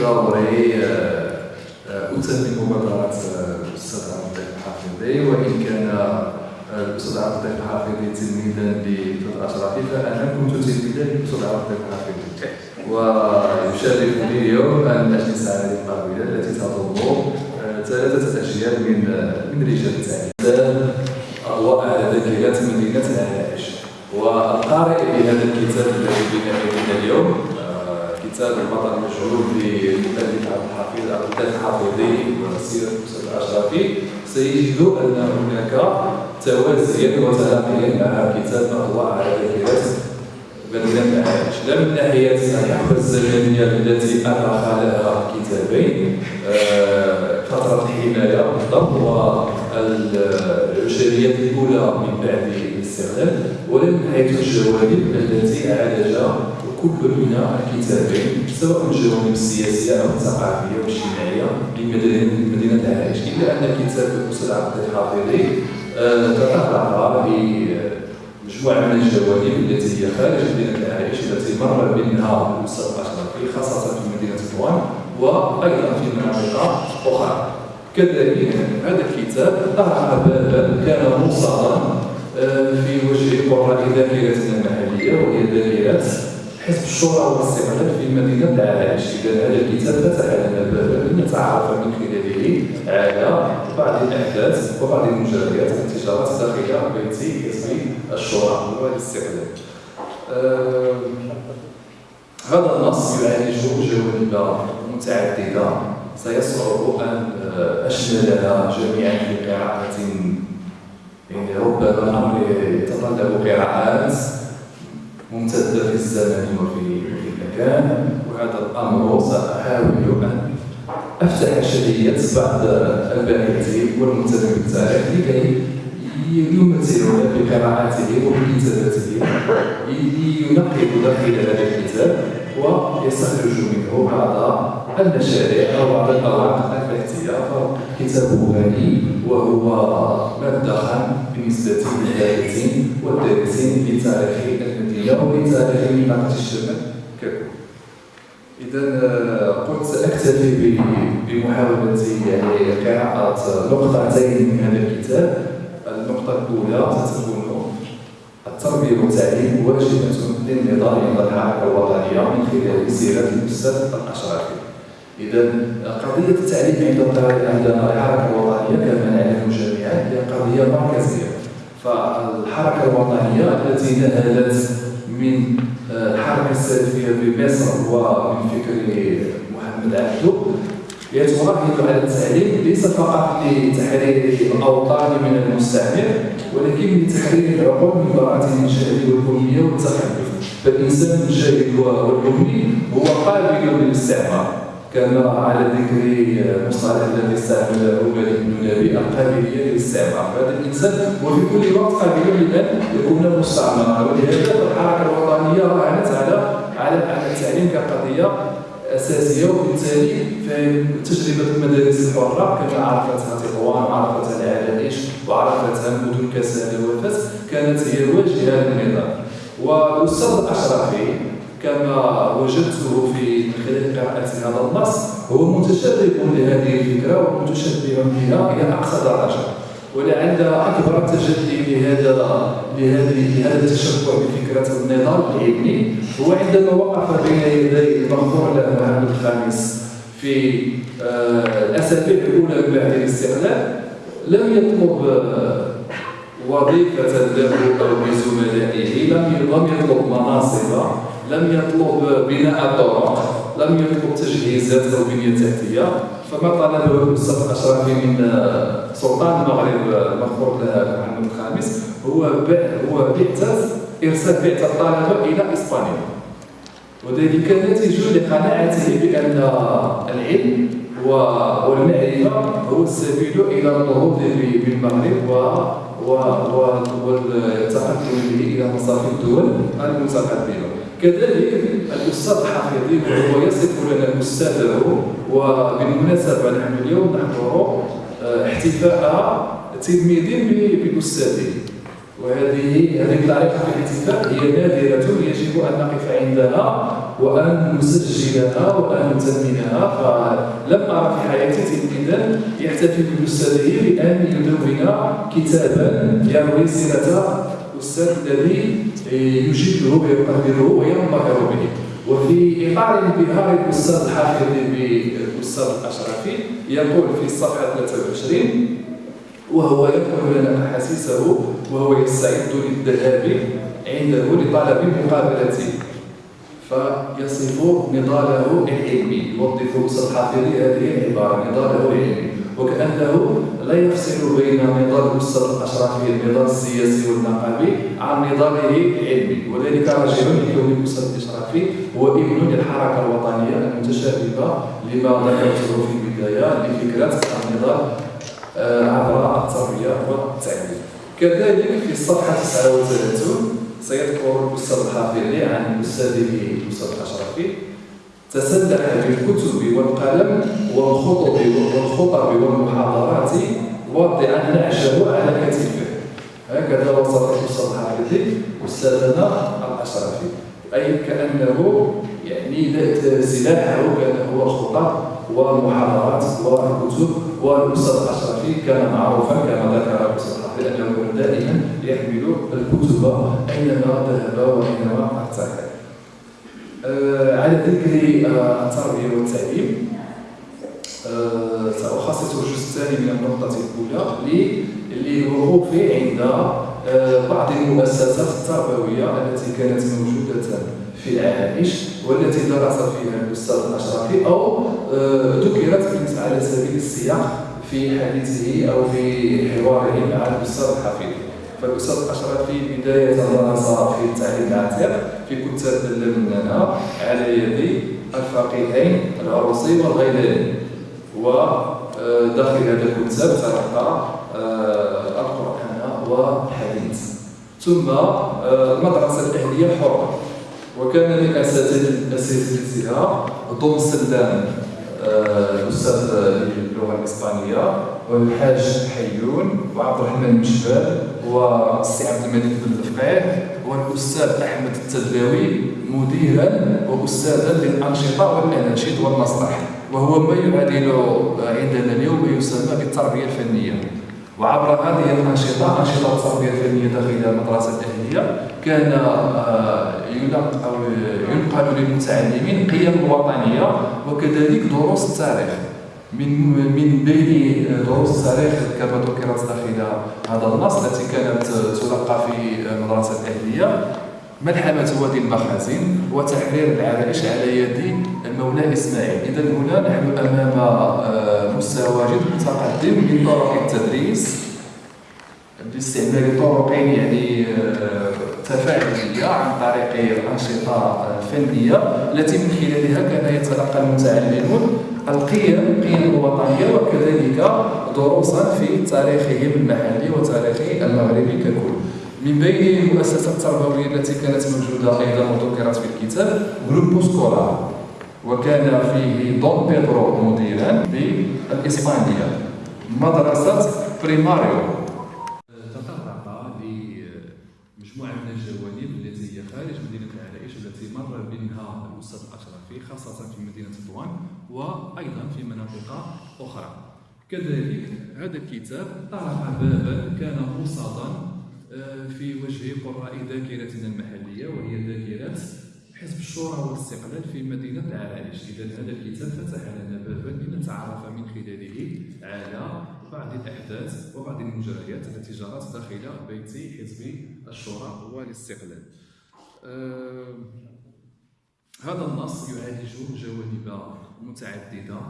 ضروري أتمم مبادرة الأستاذ عبد اللطيف الحافظي وإن كان الأستاذ عبد اللطيف الحافظي تلميذا للأستاذ الأشرفي فأنا كنت تلميذا للأستاذ عبد اللطيف الحافظي ويشرفني اليوم أن أجلس على القابلة التي تضم ثلاثة أجيال من من رجال التعليم أضواء على ذاكرة مدينة العائش والقارئ لهذا الكتاب كتاب البطل المجهول للمؤلف عبد الحفيظ عبد اللطيف الحافظي وسيرة الاستاذ الاشرفي سيجد أن هناك توازيا وتلاقيا مع كتاب اضواء على ذاكره مدينه العائش لا من ناحية الحقبه الزمنيه التي ارخ لها كتابين. فترة الحمايه بالضبط والعشريات الأولى من بعد الاستغلال ولا من حيث الجوانب التي عالج كل من الكتابين سواء الجوانب السياسيه أو الثقافيه والاجتماعيه لمدينه العريش إلا أن كتاب الاستاذ عبد الحافظي تطرق لمجموعه من الجوانب التي هي خارج مدينة العريش التي مر منها الاستاذ الاشرفي خاصة في مدينة طوان وأيضا في مناطق أخرى. كذلك هذا الكتاب طرح بابا كان موصلا في وجه قراء ذاكرتنا المحلية وهي ذاكره حزب الشورى والاستقلال في مدينة العرائش اذا هذا الكتاب فتح لنا بابا لنتعرف من خلاله على بعض الأحداث وبعض المجريات التي جرت داخل بيت حزب الشورى والاستقلال آه هذا النص يعالج جوانب متعددة. سيصعب أن أشملها جميعا في قراءه يعني ربما الامر يتطلب قراءات ممتدة في الزمن وفي المكان وهذا الأمر سأحاول أن أفتح شهية بعض الباحثين والمنتدبين بالتاريخ لكي يمثلون بقراءاته وبكتاباته ينقب داخل هذا الكتاب ويستخرج منه بعض المشاريع أو بعض الأوراق البحثية فكتابه غني وهو مدخل بالنسبة للباحثين والدارسين لتاريخ المدينة ولتاريخ منطقة الشمال ككل. إذا قلت أكتفي بمحاولة يعني قراءة نقطتين من هذا الكتاب النقطة الأولى ستكون التربية والتعليم واجبة عند الحركة الوطنية من خلال سيرة الأستاذ الأشرفي. إذا قضية التعليم عند الحركة الوطنية كما نعلم جميعا هي قضية مركزية. فالحركة الوطنية التي نهلت من الحركة السلفية في مصر ومن فكر محمد عبده يتركز على التعليم ليس فقط لتحرير الأوطان من المستعمر ولكن لتحرير العقول من براءة الجهل والأمية والتخلف فالإنسان الجاهل والأمي هو قابل للاستعمار كما على ذكر المصطلح الذي استعمله مالك بن نبي القابليه للاستعمار فهذا الإنسان وفي كل وقت قابل لأن يكون مستعمرا. ولهذا الحركة الوطنية راهنت على على التعليم كقضية أساسية وبالتالي تجربة المدارس الحرة كما عرفتها تطوان وعرفتها العرائش وعرفتها مدن كسالة وفاس كانت هي الواجهة للنظام. والأستاذ الاشرفي كما وجدته في خلال قراءة هذا النص هو متشرب لهذه الفكرة ومتشبع بها إلى أقصى درجة. ولعل أكبر تجلي لهذا لهذه لهذا التشبع بفكرة النظام العلمي هو عندما وقف بين يدي المغفور له محمد الخامس في الأسابيع الأولى من بعد الاستقلال لم يطلب وظيفة له أو بزملائه لم يطلب مناصب لم يطلب بناء طرق لم يطلب تجهيزات أو بنيه تحتيه فما طلبه الاستاذ الاشرفي من سلطان المغرب المغفور له محمد الخامس. هو هو بعثه إرسال بعثه الطلبه إلى إسبانيا. وذلك ناتج لقناعته بأن العلم والمعرفة هو السبيل إلى النهوض بالمغرب والتقدم به إلى مصاف الدول المتقدمة. كذلك الاستاذ الحفيظي وهو يصف لنا استاذه وبالمناسبة نحن اليوم نحضر احتفاء تلميذ باستاذه وهذه هذه الطريقة في الاحتفاء هي نادرة يجب أن نقف عندها وأن نسجلها وأن نثمنها فلم أرى في حياتي تلميذا يحتفل بأستاذه بأن يدون كتابا يروي سيرة الأستاذ الذي يجده ويقدره وينبهر به وفي إطار انبهار الأستاذ الحافظ بالأستاذ الأشرفي يقول في الصفحة 23 وهو يذكر لنا أحاسيسه وهو يستعد للذهاب عنده لطلب مقابلته فيصف نضاله العلمي يوظف أستاذ الحافظ هذه العبارة نضاله العلمي وكأنه لا يفصل بين نضال الأستاذ الأشرفي النضال السياسي والنقابي عن نضاله العلمي وذلك راجع لكون الأستاذ الأشرفي هو ابن للحركة الوطنية المتشابهة لما ذكرته في البداية لفكرة النضال آه، عبر التربية والتعليم. كذلك في الصفحة 39 سيذكر الأستاذ الحافظي عن أستاذه الأستاذ الأشرفي. تسلح بالكتب والقلم والخطب والخطب والمحاضرات واضعا نعشه على كتفه. هكذا وصف الاستاذ الحافظي أستاذنا الأشرفي. أي كأنه يعني سلاحه كان هو الخطب والمحاضرات والكتب والاستاذ الأشرفي كان معروفا كما ذكر الاستاذ كان دائما يحمل الكتب أينما ذهب وأينما ارتحل آه، على ذكر آه، التربيه والتعليم آه، سأخصص الجزء الثاني من النقطة الأولى للوقوف عند بعض المؤسسات التربوية التي كانت موجودة في العائش والتي درس فيها الأستاذ الأشرفي أو ذكرت على سبيل السياق. في حديثه أو في حواره مع الأستاذ الحفيظ فالأستاذ الأشرفي بداية درس في التعليم العتيق في كتاب اللمنانة على يد الفقيهين العروسي والغيلاني وداخل هذا الكتاب تلقى آه، القرآن والحديث. ثم آه، المدرسة الأهلية الحرة وكان من أساتذتها دون سلام. آه، الأستاذ اللغة الإسبانية والحاج حيون وعبد الرحمن مشبال والسي عبد الملك بن الفقيه والأستاذ أحمد التدلاوي مديرا وأستاذا للأنشطة والأناشيد والمسرح وهو ما يعادل عندنا اليوم ما يسمى بالتربية الفنية. وعبر هذه الأنشطة أنشطة التربية الفنية داخل المدرسة الاهليه كان آه، ينقل للمتعلمين قيم وطنية وكذلك دروس التاريخ. من من بين دروس التاريخ كما ذكرت داخل هذا النص التي كانت تلقى في المدرسة الأهلية ملحمة وادي المخازن وتحرير العرائش على يد المولى إسماعيل. إذا هنا نحن أمام آه، مستوى جد متقدم من طرق التدريس. باستعمال طرق يعني آه، تفاعلية عن طريق الأنشطة الفنية التي من خلالها كان يتلقى المتعلمون القيم القيم الوطنية وكذلك دروسا في تاريخهم المحلي وتاريخ المغربي ككل. من بين المؤسسات التربوية التي كانت موجودة أيضا وذكرت في الكتاب grupo escolar وكان فيه Don Pedro مديرا بالإسبانية. مدرسة primario مجموعة من الجوانب التي هي خارج مدينة العرائش والتي مر الأستاذ الأشرفي خاصة في مدينة تطوان وأيضا في مناطق أخرى. كذلك هذا الكتاب طرح بابا كان موصدا آه، في وجه قراء ذاكرتنا المحلية وهي ذاكرة حزب الشورى والاستقلال في مدينة العرائش. إذا هذا الكتاب فتح لنا بابا لنتعرف من خلاله على بعض الأحداث وبعض المجريات التي جرت داخل بيت حزب الشورى والاستقلال. آه هذا النص يعالج جوانب متعددة.